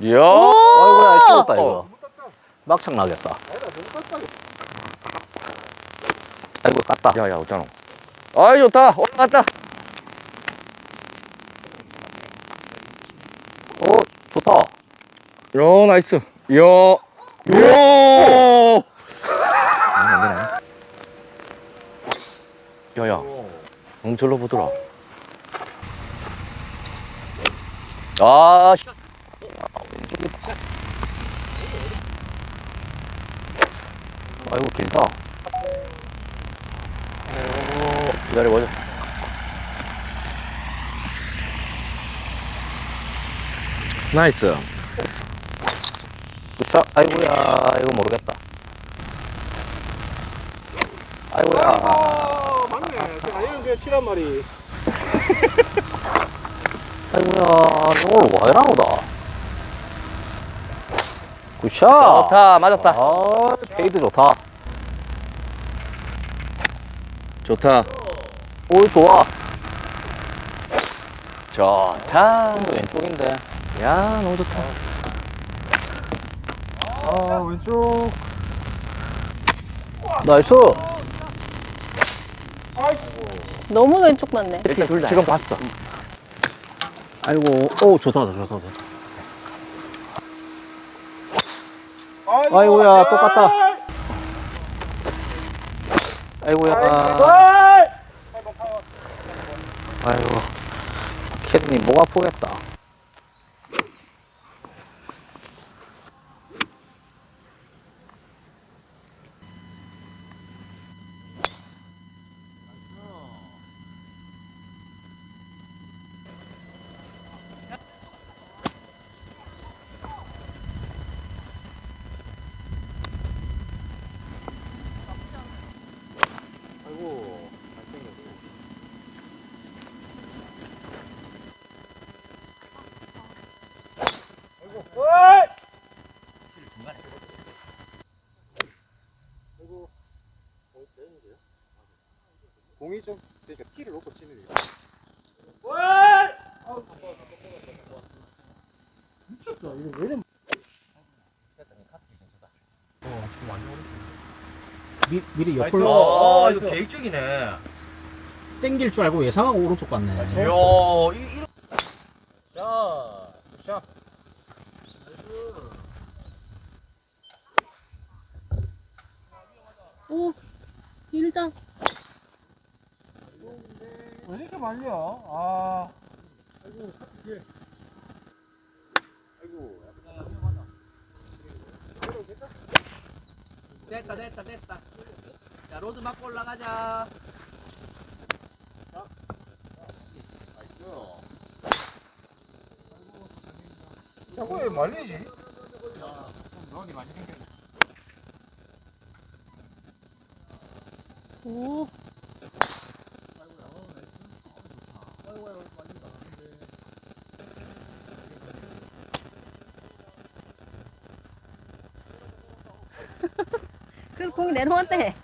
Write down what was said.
이야. 아이고야 죽었다 이거 막창 나겠다 아이고 깠다 야 야 어쩌노. 아이 좋다. 올라갔다. 어 좋다 야 nice. 이야. 이야. 야야. 응 절로 보더라. 아. 씨. 아이고 길다 기다려보자. 나이스. 으쌰 아이고야 이거 모르겠다 아이고야 아, 맞네. 제가 이런 칠한 마리. 아이고야 너 오늘 와 이러노다 good shot 좋다. 맞았다. 아 fade 좋다 좋다. 오 좋아 좋다. 왼쪽인데 야 너무 좋다. 아, 왼쪽. nice 너무 왼쪽 맞네. 일단 둘 다. 지금 봤어. 아이고 오 좋다 좋다 좋다 아이고, 야. 똑같다. 아이고야 아이! 아이고 캐드님 목 아프겠다 중간에. 그리고 거의 빼는데요? 공이 좀 그러니까 티를 놓고 치는 거예요. 월! 미쳤다. 이거 왜 이래? 미, 미리 옆으로 아 이거 계획적이네. 땡길 줄 알고 예상하고 오른쪽 갔네. 야, 이, 이런. 자 샷. 1점. 왜 이렇게 말려? 아. 아이고, 이게. 아이고, 약간 위험하다. 됐다, 됐다, 됐다. 자, 로드 맞고 올라가자. 자. 나이스. 자, 왜 말리지? 야, 이 많이 생겼네. 오, 그래서 공이 내려왔대.